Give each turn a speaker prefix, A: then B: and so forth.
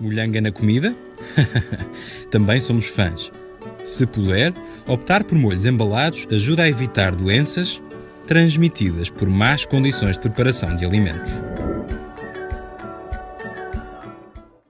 A: Molhanga na comida? Também somos fãs. Se puder, optar por molhos embalados ajuda a evitar doenças transmitidas por más condições de preparação de alimentos.